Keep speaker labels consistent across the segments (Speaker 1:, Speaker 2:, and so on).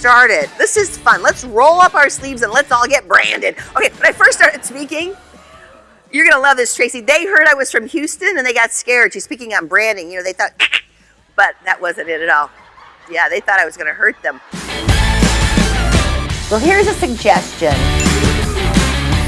Speaker 1: started. This is fun. Let's roll up our sleeves and let's all get branded. Okay, when I first started speaking, you're gonna love this, Tracy. They heard I was from Houston and they got scared. She's speaking on branding. You know, they thought, but that wasn't it at all. Yeah, they thought I was gonna hurt them.
Speaker 2: Well, here's a suggestion.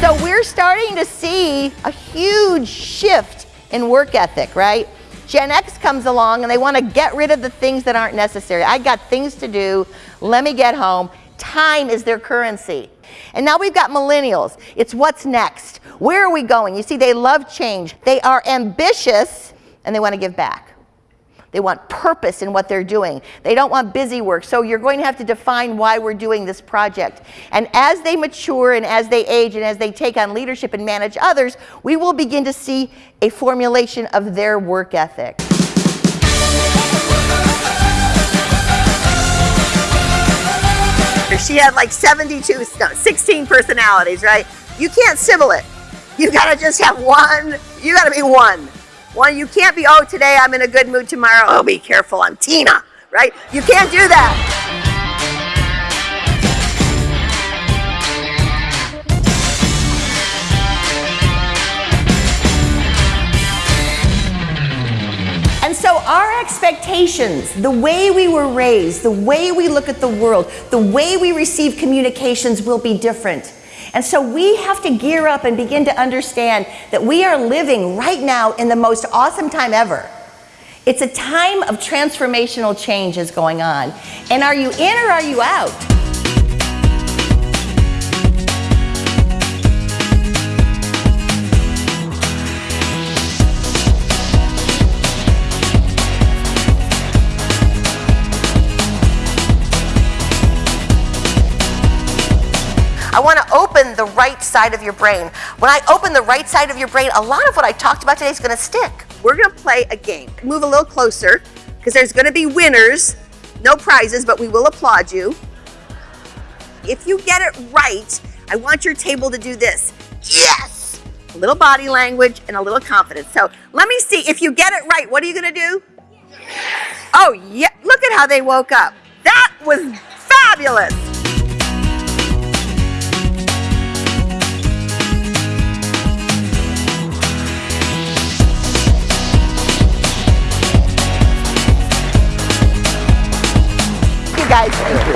Speaker 2: So we're starting to see a huge shift in work ethic, right? Gen X comes along and they want to get rid of the things that aren't necessary. I got things to do. Let me get home. Time is their currency. And now we've got millennials. It's what's next. Where are we going? You see, they love change. They are ambitious and they want to give back. They want purpose in what they're doing. They don't want busy work. So you're going to have to define why we're doing this project. And as they mature and as they age and as they take on leadership and manage others, we will begin to see a formulation of their work ethic.
Speaker 1: She had like 72, no, 16 personalities, right? You can't civil it. You gotta just have one, you gotta be one. One, you can't be, oh, today I'm in a good mood, tomorrow, oh, be careful, I'm Tina, right? You can't do that.
Speaker 2: Expectations, the way we were raised, the way we look at the world, the way we receive communications will be different. And so we have to gear up and begin to understand that we are living right now in the most awesome time ever. It's a time of transformational change is going on. And are you in or are you out? I want to open the right side of your brain. When I open the right side of your brain, a lot of what I talked about today is going to stick.
Speaker 1: We're going to play a game. Move a little closer because there's going to be winners. No prizes, but we will applaud you. If you get it right, I want your table to do this. Yes! A little body language and a little confidence. So let me see. If you get it right, what are you going to do? Oh, yeah. Look at how they woke up. That was fabulous.
Speaker 2: Guys.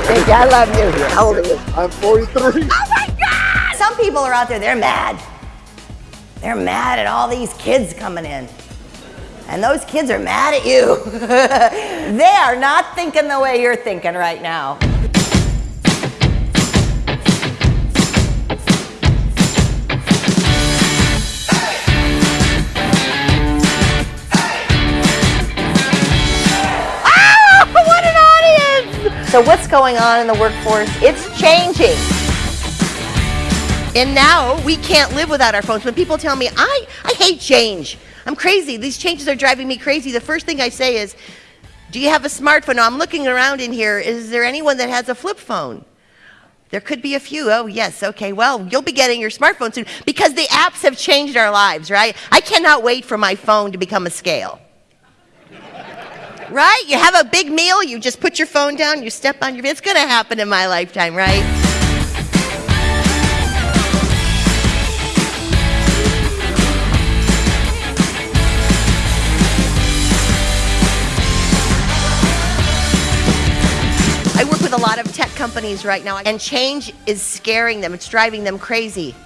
Speaker 2: Thank you. I love you.
Speaker 1: How old are you?
Speaker 3: I'm 43.
Speaker 2: Oh my God! Some people are out there, they're mad. They're mad at all these kids coming in. And those kids are mad at you. they are not thinking the way you're thinking right now. So what's going on in the workforce? It's changing. And now we can't live without our phones. When people tell me, I, I hate change. I'm crazy. These changes are driving me crazy. The first thing I say is, do you have a smartphone? Now, I'm looking around in here. Is there anyone that has a flip phone? There could be a few. Oh, yes. Okay. Well, you'll be getting your smartphone soon because the apps have changed our lives, right? I cannot wait for my phone to become a scale. Right? You have a big meal, you just put your phone down, you step on your, it's gonna happen in my lifetime, right? I work with a lot of tech companies right now, and change is scaring them. It's driving them crazy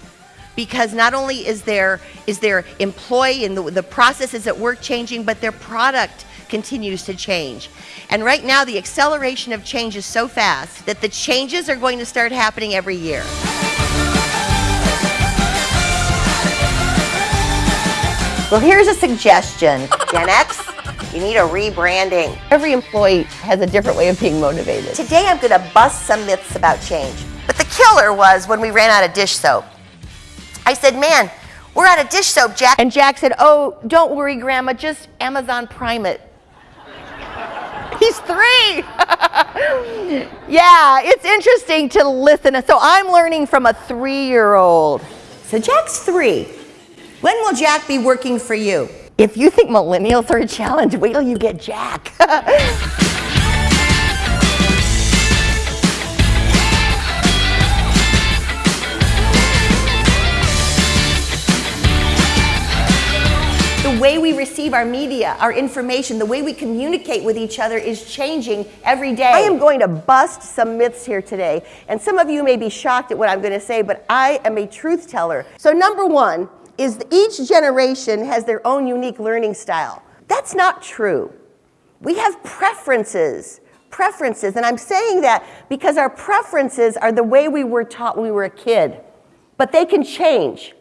Speaker 2: because not only is their is their employee and the, the processes at work changing, but their product continues to change. And right now, the acceleration of change is so fast that the changes are going to start happening every year. Well, here's a suggestion, Gen X. You need a rebranding. Every employee has a different way of being motivated. Today, I'm going to bust some myths about change. But the killer was when we ran out of dish soap. I said, man, we're out of dish soap, Jack. And Jack said, oh, don't worry, Grandma, just Amazon Prime it. He's three. yeah, it's interesting to listen. So I'm learning from a three-year-old. So Jack's three. When will Jack be working for you? If you think millennials are a challenge, wait till you get Jack.
Speaker 4: our media, our information, the way we communicate with each other is changing every day.
Speaker 2: I am going to bust some myths here today. And some of you may be shocked at what I'm going to say, but I am a truth teller. So, number one is that each generation has their own unique learning style. That's not true. We have preferences. Preferences. And I'm saying that because our preferences are the way we were taught when we were a kid. But they can change.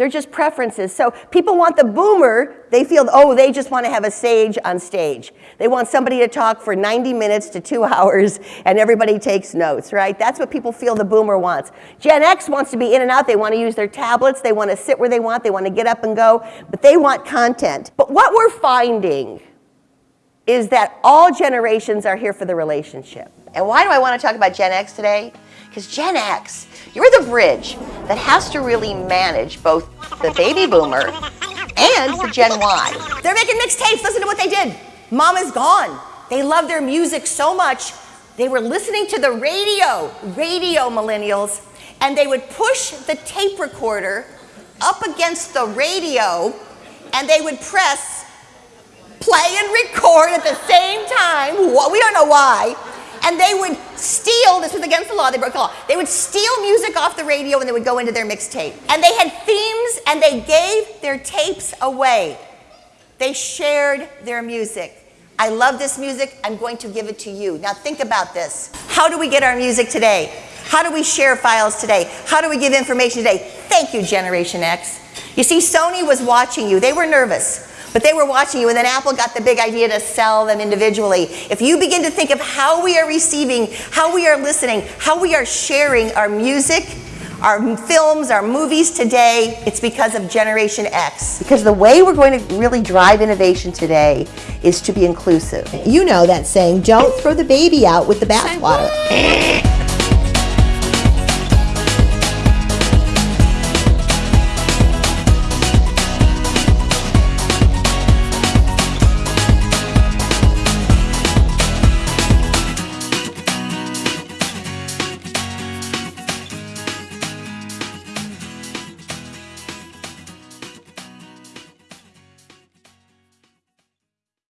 Speaker 2: They're just preferences. So people want the boomer, they feel, oh, they just want to have a sage on stage. They want somebody to talk for 90 minutes to two hours and everybody takes notes, right? That's what people feel the boomer wants. Gen X wants to be in and out. They want to use their tablets. They want to sit where they want. They want to get up and go, but they want content. But what we're finding is that all generations are here for the relationship.
Speaker 4: And why do I want to talk about Gen X today? Because Gen X, you're the bridge that has to really manage both the baby boomer and the Gen Y.
Speaker 2: They're making mixtapes. Listen to what they did. Mama's gone. They love their music so much. They were listening to the radio, radio millennials, and they would push the tape recorder up against the radio and they would press play and record at the same time. We don't know why and they would steal, this was against the law, they broke the law, they would steal music off the radio and they would go into their mixtape. And they had themes and they gave their tapes away. They shared their music. I love this music, I'm going to give it to you. Now think about this. How do we get our music today? How do we share files today? How do we give information today? Thank you, Generation X. You see, Sony was watching you. They were nervous. But they were watching you, and then Apple got the big idea to sell them individually. If you begin to think of how we are receiving, how we are listening, how we are sharing our music, our films, our movies today, it's because of Generation X. Because the way we're going to really drive innovation today is to be inclusive.
Speaker 4: You know that saying, don't throw the baby out with the bathwater.